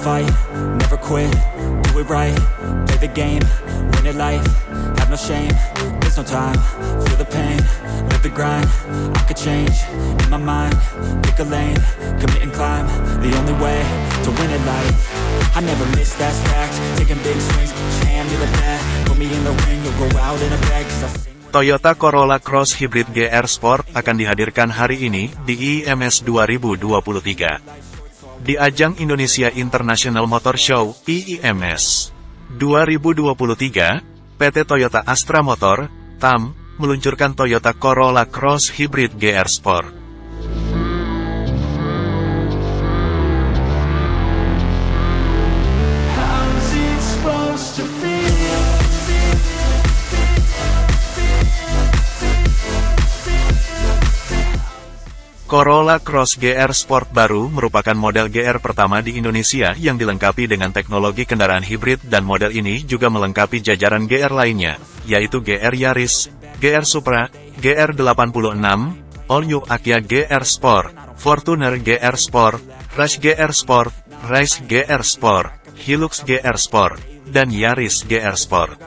fight, never quit, do it right Play the game, win it life, have no shame There's no time, feel the pain, live the grind I could change, in my mind, pick a lane Commit and climb, the only way to win it life I never miss, that fact, taking big swings Jam, to the back, put me in the ring You'll go out in a bag, cause I sing Toyota Corolla Cross Hybrid GR Sport akan dihadirkan hari ini di IMS 2023. Di ajang Indonesia International Motor Show (IIMS) 2023, PT Toyota Astra Motor (TAM) meluncurkan Toyota Corolla Cross Hybrid GR Sport. Corolla Cross GR Sport baru merupakan model GR pertama di Indonesia yang dilengkapi dengan teknologi kendaraan hibrid dan model ini juga melengkapi jajaran GR lainnya, yaitu GR Yaris, GR Supra, GR 86, All New Akia GR Sport, Fortuner GR Sport, Rush GR Sport, Rise GR Sport, Hilux GR Sport, dan Yaris GR Sport.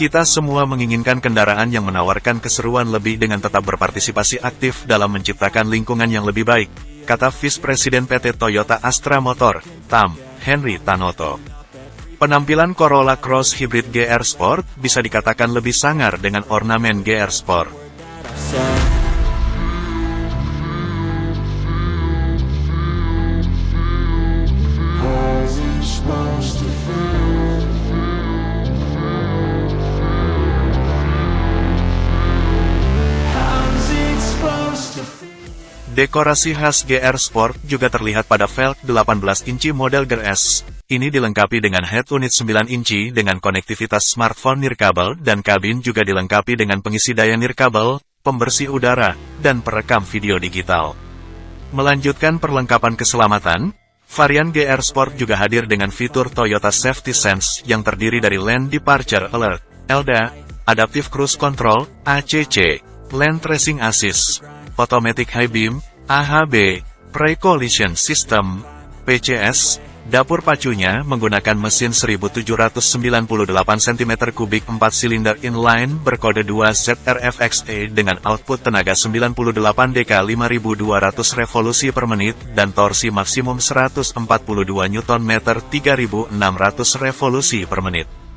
Kita semua menginginkan kendaraan yang menawarkan keseruan lebih dengan tetap berpartisipasi aktif dalam menciptakan lingkungan yang lebih baik, kata Vice Presiden PT Toyota Astra Motor, TAM, Henry Tanoto. Penampilan Corolla Cross Hybrid GR Sport bisa dikatakan lebih sangar dengan ornamen GR Sport. Dekorasi khas GR Sport juga terlihat pada velg 18 inci model GRS. Ini dilengkapi dengan head unit 9 inci dengan konektivitas smartphone nirkabel dan kabin juga dilengkapi dengan pengisi daya nirkabel, pembersih udara, dan perekam video digital. Melanjutkan perlengkapan keselamatan, varian GR Sport juga hadir dengan fitur Toyota Safety Sense yang terdiri dari Lane Departure Alert, LDA, Adaptive Cruise Control, ACC, Lane Tracing Assist, Automatic High Beam, AHB, Pre-Collision System, PCS, dapur pacunya menggunakan mesin 1798 cm3 4 silinder inline berkode 2 ZRFXE dengan output tenaga 98 dk 5200 revolusi per menit dan torsi maksimum 142 Nm 3600 revolusi per menit.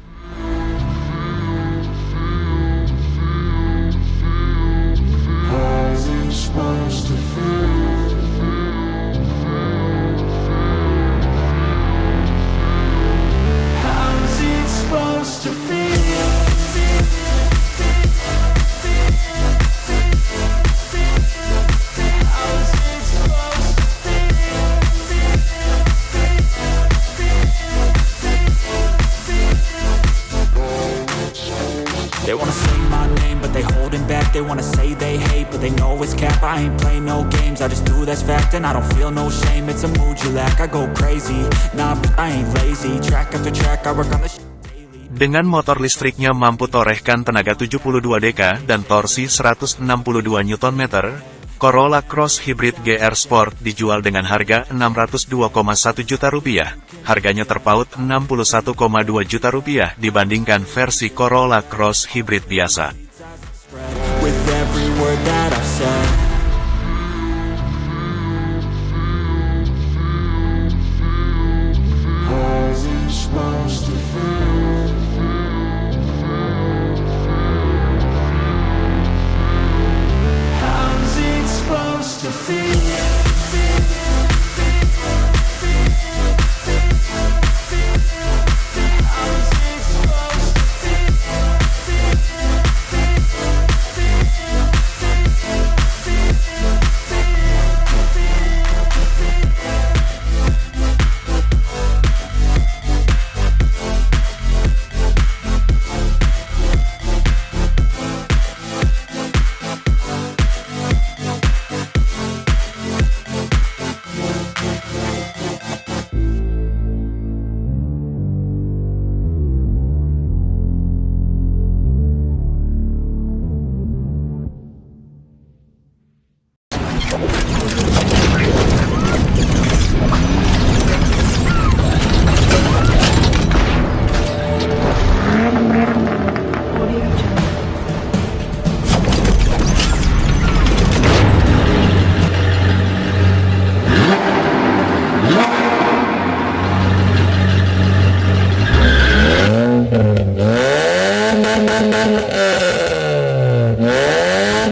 They wanna say they hate, but they know it's cap. I ain't play no games, I just do that's fact And I don't feel no shame, it's a mood you lack I go crazy, nah but I ain't lazy. Track after track, I work on the Dengan motor listriknya mampu torehkan tenaga 72 dk dan torsi 162 Nm, Corolla Cross Hybrid GR Sport dijual dengan harga 602,1 juta rupiah. Harganya terpaut 61,2 juta rupiah dibandingkan versi Corolla Cross Hybrid biasa.